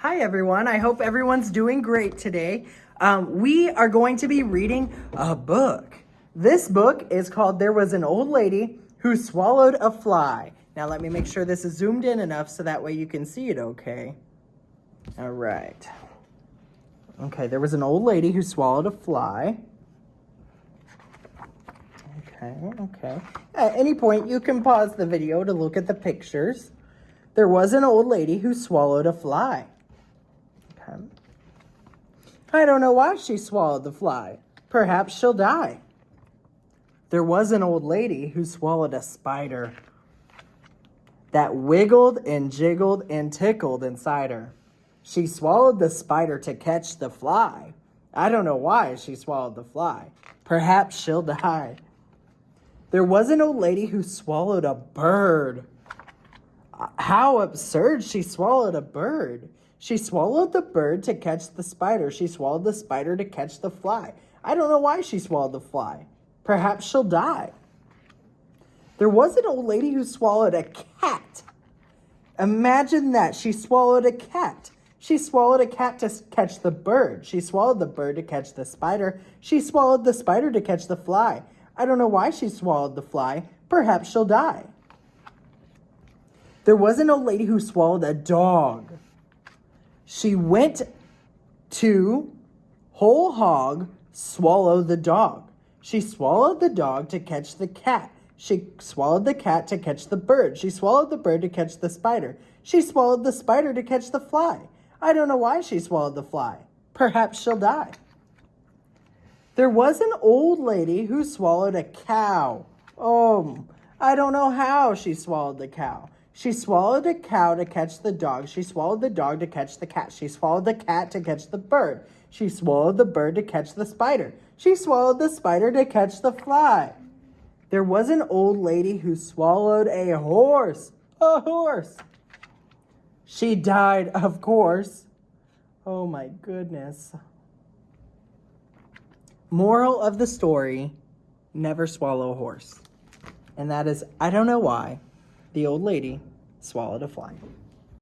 Hi, everyone. I hope everyone's doing great today. Um, we are going to be reading a book. This book is called There Was an Old Lady Who Swallowed a Fly. Now, let me make sure this is zoomed in enough so that way you can see it okay. All right. Okay, there was an old lady who swallowed a fly. Okay, okay. At any point, you can pause the video to look at the pictures. There was an old lady who swallowed a fly. I don't know why she swallowed the fly. Perhaps she'll die. There was an old lady who swallowed a spider that wiggled and jiggled and tickled inside her. She swallowed the spider to catch the fly. I don't know why she swallowed the fly. Perhaps she'll die. There was an old lady who swallowed a bird. How absurd. She swallowed a bird. She swallowed the bird to catch the spider. She swallowed the spider to catch the fly. I don't know why she swallowed the fly. Perhaps she'll die. There was an old lady who swallowed a cat. Imagine that. She swallowed a cat. She swallowed a cat to catch the bird. She swallowed the bird to catch the spider. She swallowed the spider to catch the fly. I don't know why she swallowed the fly. Perhaps she'll die. There was an old lady who swallowed a dog. She went to whole hog swallow the dog. She swallowed the dog to catch the cat. She swallowed the cat to catch the bird. She swallowed the bird to catch the spider. She swallowed the spider to catch the fly. I don't know why she swallowed the fly. Perhaps she'll die. There was an old lady who swallowed a cow. Oh, I don't know how she swallowed the cow. She swallowed a cow to catch the dog. She swallowed the dog to catch the cat. She swallowed the cat to catch the bird. She swallowed the bird to catch the spider. She swallowed the spider to catch the fly. There was an old lady who swallowed a horse. A horse. She died, of course. Oh my goodness. Moral of the story never swallow a horse. And that is, I don't know why, the old lady swallowed a fly.